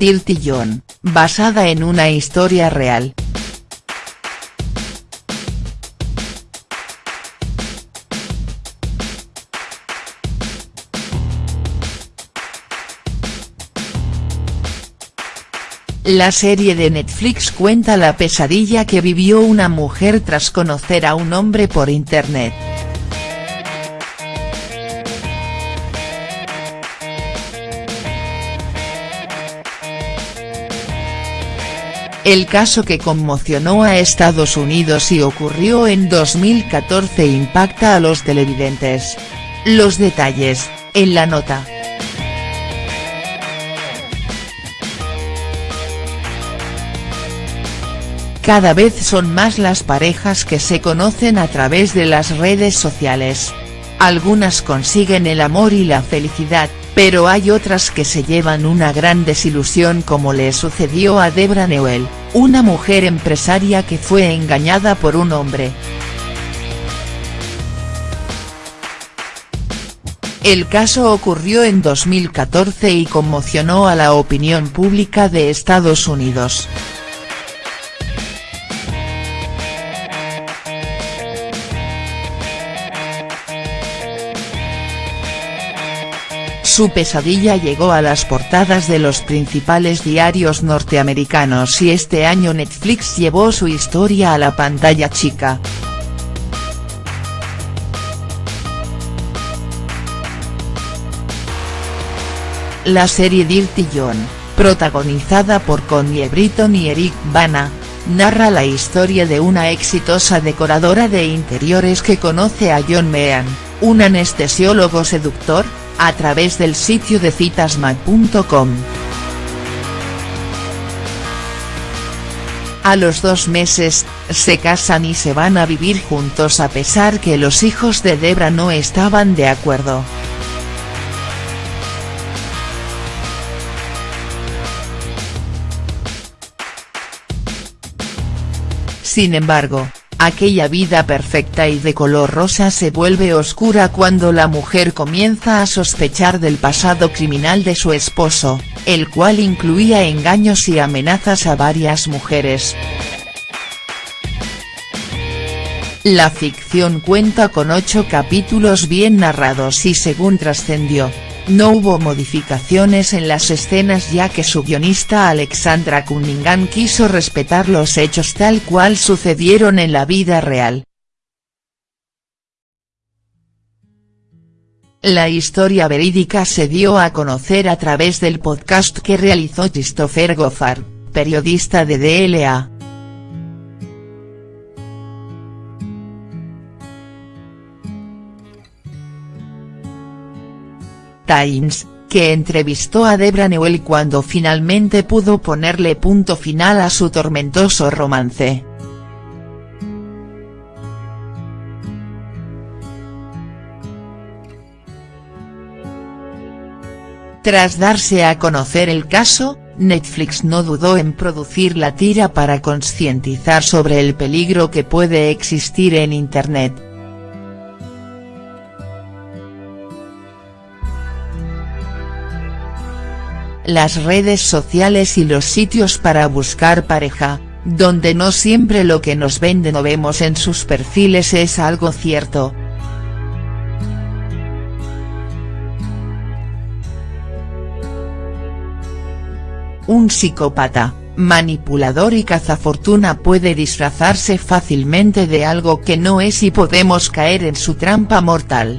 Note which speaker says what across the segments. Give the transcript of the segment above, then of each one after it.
Speaker 1: Dirty John, basada en una historia real. La serie de Netflix cuenta la pesadilla que vivió una mujer tras conocer a un hombre por internet. El caso que conmocionó a Estados Unidos y ocurrió en 2014 impacta a los televidentes. Los detalles, en la nota. Cada vez son más las parejas que se conocen a través de las redes sociales. Algunas consiguen el amor y la felicidad, pero hay otras que se llevan una gran desilusión como le sucedió a Debra Newell, una mujer empresaria que fue engañada por un hombre. El caso ocurrió en 2014 y conmocionó a la opinión pública de Estados Unidos. Su pesadilla llegó a las portadas de los principales diarios norteamericanos y este año Netflix llevó su historia a la pantalla chica. La serie Dirty John, protagonizada por Connie Britton y Eric Bana, narra la historia de una exitosa decoradora de interiores que conoce a John Meehan, un anestesiólogo seductor, a través del sitio de citasmag.com. A los dos meses, se casan y se van a vivir juntos a pesar que los hijos de Debra no estaban de acuerdo. Sin embargo, Aquella vida perfecta y de color rosa se vuelve oscura cuando la mujer comienza a sospechar del pasado criminal de su esposo, el cual incluía engaños y amenazas a varias mujeres. La ficción cuenta con ocho capítulos bien narrados y según trascendió, no hubo modificaciones en las escenas ya que su guionista Alexandra Cunningham quiso respetar los hechos tal cual sucedieron en la vida real. La historia verídica se dio a conocer a través del podcast que realizó Christopher Goffard, periodista de DLA. Times, que entrevistó a Debra Newell cuando finalmente pudo ponerle punto final a su tormentoso romance. Tras darse a conocer el caso, Netflix no dudó en producir la tira para concientizar sobre el peligro que puede existir en Internet. Las redes sociales y los sitios para buscar pareja, donde no siempre lo que nos venden o vemos en sus perfiles es algo cierto. Un psicópata, manipulador y cazafortuna puede disfrazarse fácilmente de algo que no es y podemos caer en su trampa mortal.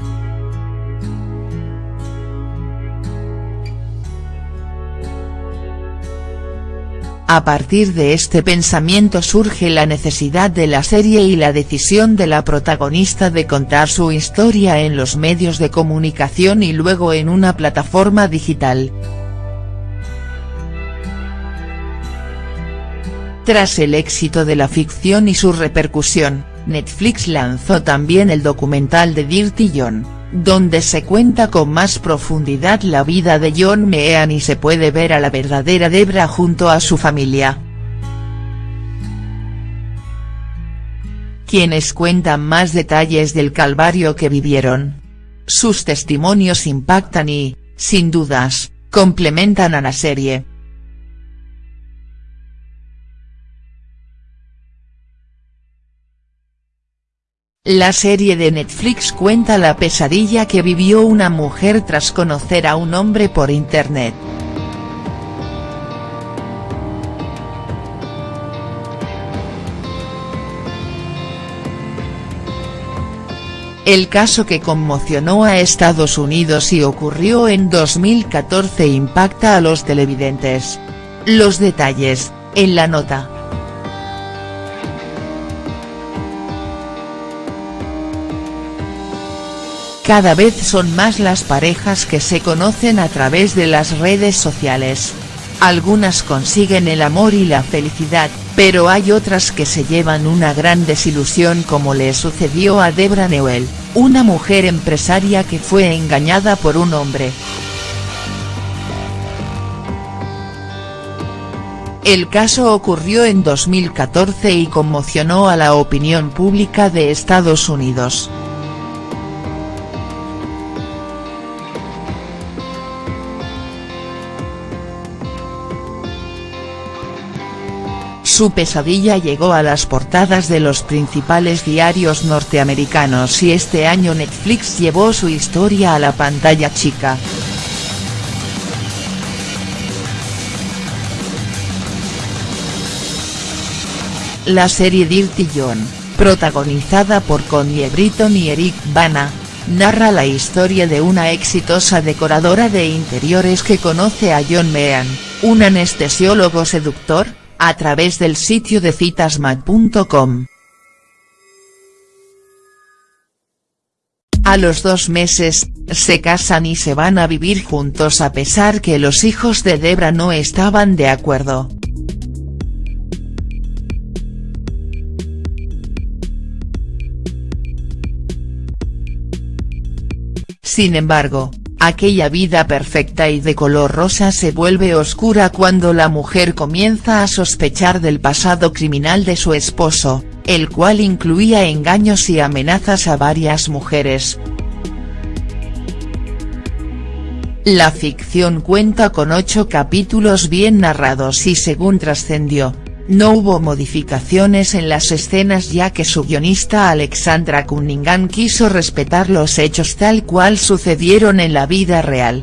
Speaker 1: A partir de este pensamiento surge la necesidad de la serie y la decisión de la protagonista de contar su historia en los medios de comunicación y luego en una plataforma digital. Tras el éxito de la ficción y su repercusión, Netflix lanzó también el documental de Dirty John donde se cuenta con más profundidad la vida de John Meehan y se puede ver a la verdadera Debra junto a su familia. Quienes cuentan más detalles del calvario que vivieron. Sus testimonios impactan y, sin dudas, complementan a la serie. La serie de Netflix cuenta la pesadilla que vivió una mujer tras conocer a un hombre por internet. El caso que conmocionó a Estados Unidos y ocurrió en 2014 impacta a los televidentes. Los detalles, en la nota. Cada vez son más las parejas que se conocen a través de las redes sociales. Algunas consiguen el amor y la felicidad, pero hay otras que se llevan una gran desilusión como le sucedió a Debra Newell, una mujer empresaria que fue engañada por un hombre. El caso ocurrió en 2014 y conmocionó a la opinión pública de Estados Unidos. Su pesadilla llegó a las portadas de los principales diarios norteamericanos y este año Netflix llevó su historia a la pantalla chica. La serie Dirty John, protagonizada por Connie Britton y Eric Bana, narra la historia de una exitosa decoradora de interiores que conoce a John Meehan, un anestesiólogo seductor, a través del sitio de citasmat.com. A los dos meses, se casan y se van a vivir juntos a pesar que los hijos de Debra no estaban de acuerdo. Sin embargo, aquella vida perfecta y de color rosa se vuelve oscura cuando la mujer comienza a sospechar del pasado criminal de su esposo, el cual incluía engaños y amenazas a varias mujeres. La ficción cuenta con ocho capítulos bien narrados y según trascendió, no hubo modificaciones en las escenas ya que su guionista Alexandra Cunningham quiso respetar los hechos tal cual sucedieron en la vida real.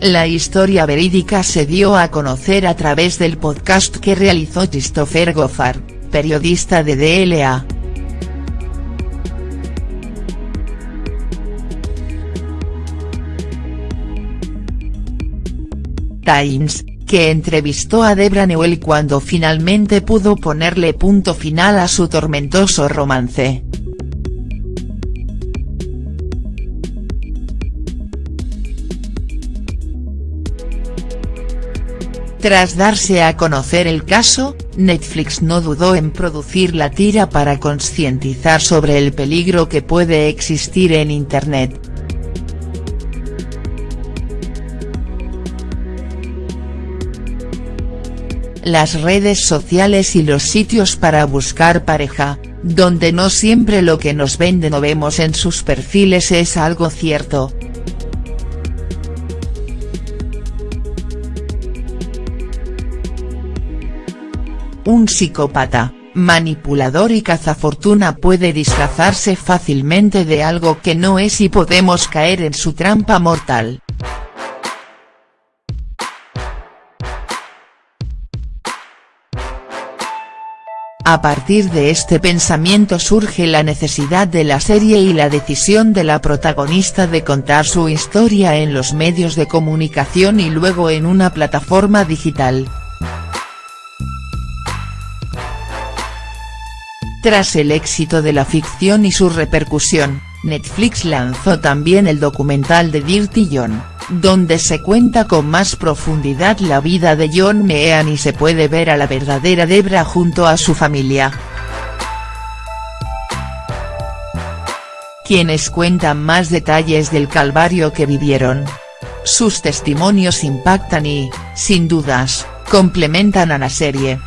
Speaker 1: La historia verídica se dio a conocer a través del podcast que realizó Christopher Goffard, periodista de DLA. Times, que entrevistó a Debra Newell cuando finalmente pudo ponerle punto final a su tormentoso romance. Tras darse a conocer el caso, Netflix no dudó en producir la tira para concientizar sobre el peligro que puede existir en Internet. Las redes sociales y los sitios para buscar pareja, donde no siempre lo que nos venden o vemos en sus perfiles es algo cierto. Un psicópata, manipulador y cazafortuna puede disfrazarse fácilmente de algo que no es y podemos caer en su trampa mortal. A partir de este pensamiento surge la necesidad de la serie y la decisión de la protagonista de contar su historia en los medios de comunicación y luego en una plataforma digital. Tras el éxito de la ficción y su repercusión, Netflix lanzó también el documental de Dirty John donde se cuenta con más profundidad la vida de John Meehan y se puede ver a la verdadera Debra junto a su familia. Quienes cuentan más detalles del calvario que vivieron. Sus testimonios impactan y, sin dudas, complementan a la serie.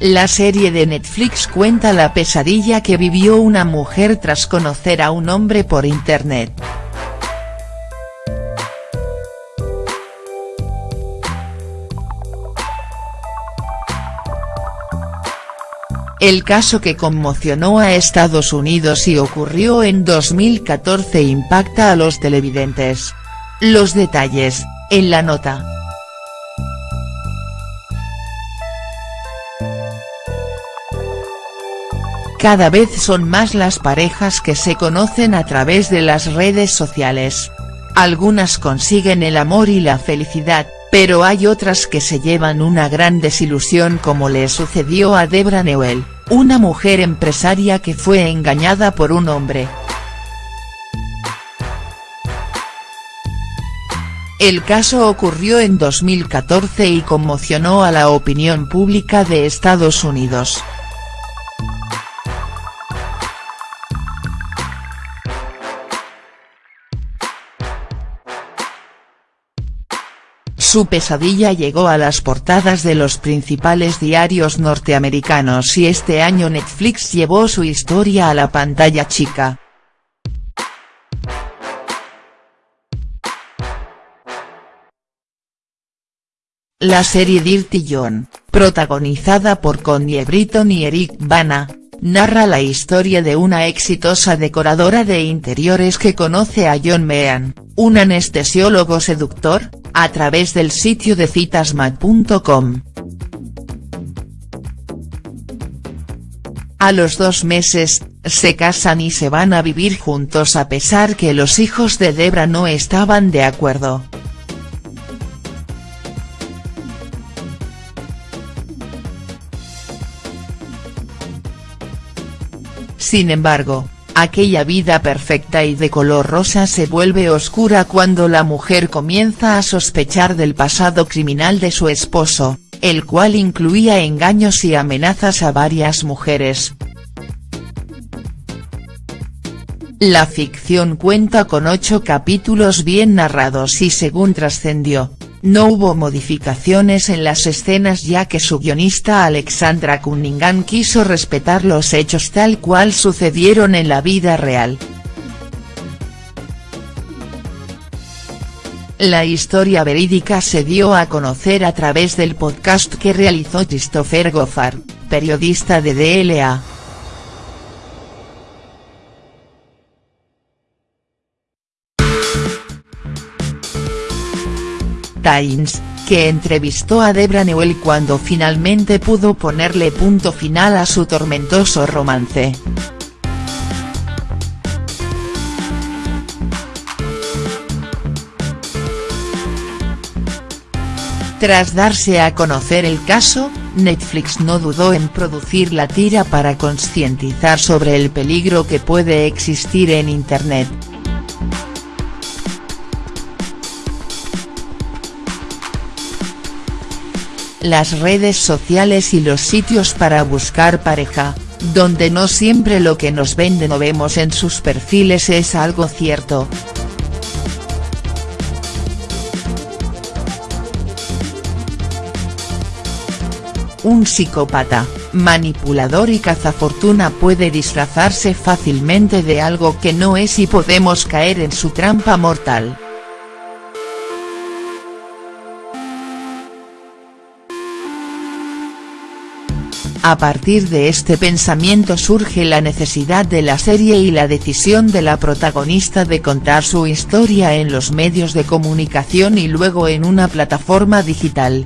Speaker 1: La serie de Netflix cuenta la pesadilla que vivió una mujer tras conocer a un hombre por internet. El caso que conmocionó a Estados Unidos y ocurrió en 2014 impacta a los televidentes. Los detalles, en la nota. Cada vez son más las parejas que se conocen a través de las redes sociales. Algunas consiguen el amor y la felicidad, pero hay otras que se llevan una gran desilusión como le sucedió a Debra Newell, una mujer empresaria que fue engañada por un hombre. El caso ocurrió en 2014 y conmocionó a la opinión pública de Estados Unidos. Su pesadilla llegó a las portadas de los principales diarios norteamericanos y este año Netflix llevó su historia a la pantalla chica. La serie Dirty John, protagonizada por Connie Britton y Eric Bana, narra la historia de una exitosa decoradora de interiores que conoce a John Meehan, un anestesiólogo seductor, a través del sitio de citasmat.com. A los dos meses, se casan y se van a vivir juntos a pesar que los hijos de Debra no estaban de acuerdo. Sin embargo, aquella vida perfecta y de color rosa se vuelve oscura cuando la mujer comienza a sospechar del pasado criminal de su esposo, el cual incluía engaños y amenazas a varias mujeres. La ficción cuenta con ocho capítulos bien narrados y según trascendió, no hubo modificaciones en las escenas ya que su guionista Alexandra Cunningham quiso respetar los hechos tal cual sucedieron en la vida real. La historia verídica se dio a conocer a través del podcast que realizó Christopher Goffard, periodista de DLA. Times, que entrevistó a Debra Newell cuando finalmente pudo ponerle punto final a su tormentoso romance. Tras darse a conocer el caso, Netflix no dudó en producir la tira para concientizar sobre el peligro que puede existir en Internet. Las redes sociales y los sitios para buscar pareja, donde no siempre lo que nos venden o vemos en sus perfiles es algo cierto. Un psicópata, manipulador y cazafortuna puede disfrazarse fácilmente de algo que no es y podemos caer en su trampa mortal. A partir de este pensamiento surge la necesidad de la serie y la decisión de la protagonista de contar su historia en los medios de comunicación y luego en una plataforma digital.